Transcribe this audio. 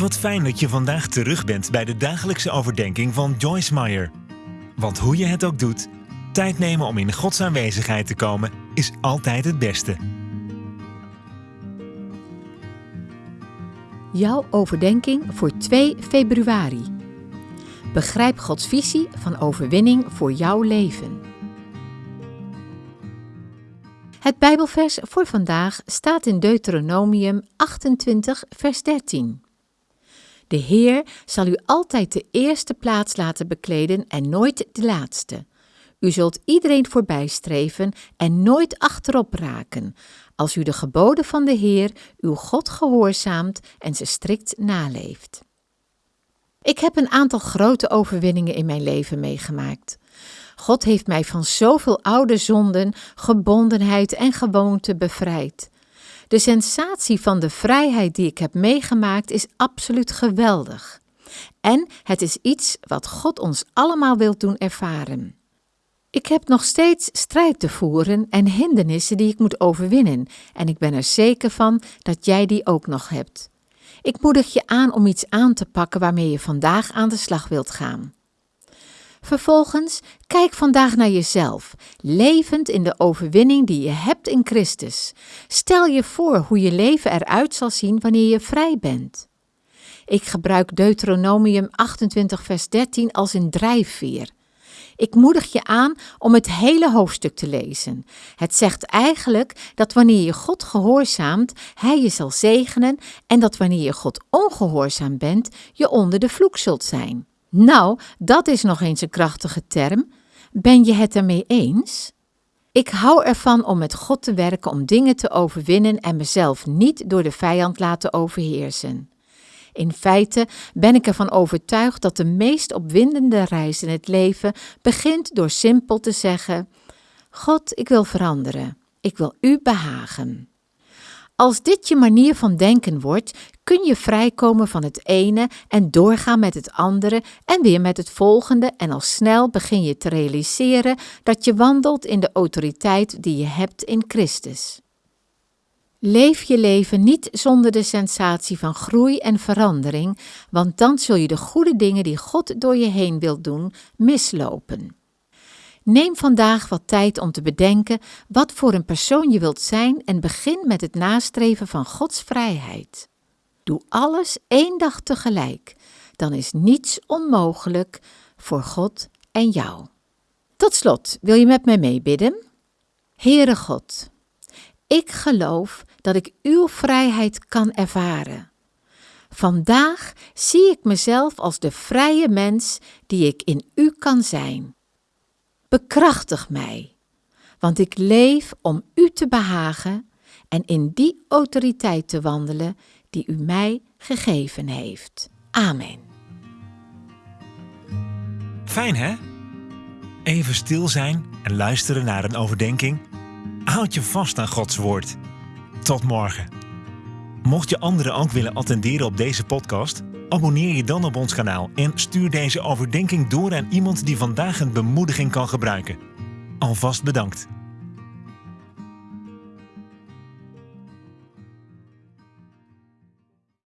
Wat fijn dat je vandaag terug bent bij de dagelijkse overdenking van Joyce Meyer. Want hoe je het ook doet, tijd nemen om in Gods aanwezigheid te komen is altijd het beste. Jouw overdenking voor 2 februari. Begrijp Gods visie van overwinning voor jouw leven. Het Bijbelvers voor vandaag staat in Deuteronomium 28, vers 13. De Heer zal u altijd de eerste plaats laten bekleden en nooit de laatste. U zult iedereen voorbijstreven en nooit achterop raken, als u de geboden van de Heer, uw God, gehoorzaamt en ze strikt naleeft. Ik heb een aantal grote overwinningen in mijn leven meegemaakt. God heeft mij van zoveel oude zonden, gebondenheid en gewoonte bevrijd. De sensatie van de vrijheid die ik heb meegemaakt is absoluut geweldig. En het is iets wat God ons allemaal wil doen ervaren. Ik heb nog steeds strijd te voeren en hindernissen die ik moet overwinnen, en ik ben er zeker van dat jij die ook nog hebt. Ik moedig je aan om iets aan te pakken waarmee je vandaag aan de slag wilt gaan. Vervolgens, kijk vandaag naar jezelf, levend in de overwinning die je hebt in Christus. Stel je voor hoe je leven eruit zal zien wanneer je vrij bent. Ik gebruik Deuteronomium 28, vers 13 als een drijfveer. Ik moedig je aan om het hele hoofdstuk te lezen. Het zegt eigenlijk dat wanneer je God gehoorzaamt, Hij je zal zegenen en dat wanneer je God ongehoorzaam bent, je onder de vloek zult zijn. Nou, dat is nog eens een krachtige term. Ben je het ermee eens? Ik hou ervan om met God te werken om dingen te overwinnen en mezelf niet door de vijand laten overheersen. In feite ben ik ervan overtuigd dat de meest opwindende reis in het leven begint door simpel te zeggen: God, ik wil veranderen. Ik wil U behagen. Als dit je manier van denken wordt, kun je vrijkomen van het ene en doorgaan met het andere en weer met het volgende en al snel begin je te realiseren dat je wandelt in de autoriteit die je hebt in Christus. Leef je leven niet zonder de sensatie van groei en verandering, want dan zul je de goede dingen die God door je heen wil doen mislopen. Neem vandaag wat tijd om te bedenken wat voor een persoon je wilt zijn en begin met het nastreven van Gods vrijheid. Doe alles één dag tegelijk, dan is niets onmogelijk voor God en jou. Tot slot, wil je met mij meebidden? Heere God, ik geloof dat ik uw vrijheid kan ervaren. Vandaag zie ik mezelf als de vrije mens die ik in u kan zijn. Bekrachtig mij, want ik leef om u te behagen en in die autoriteit te wandelen die u mij gegeven heeft. Amen. Fijn hè? Even stil zijn en luisteren naar een overdenking. Houd je vast aan Gods woord. Tot morgen. Mocht je anderen ook willen attenderen op deze podcast, abonneer je dan op ons kanaal en stuur deze overdenking door aan iemand die vandaag een bemoediging kan gebruiken. Alvast bedankt.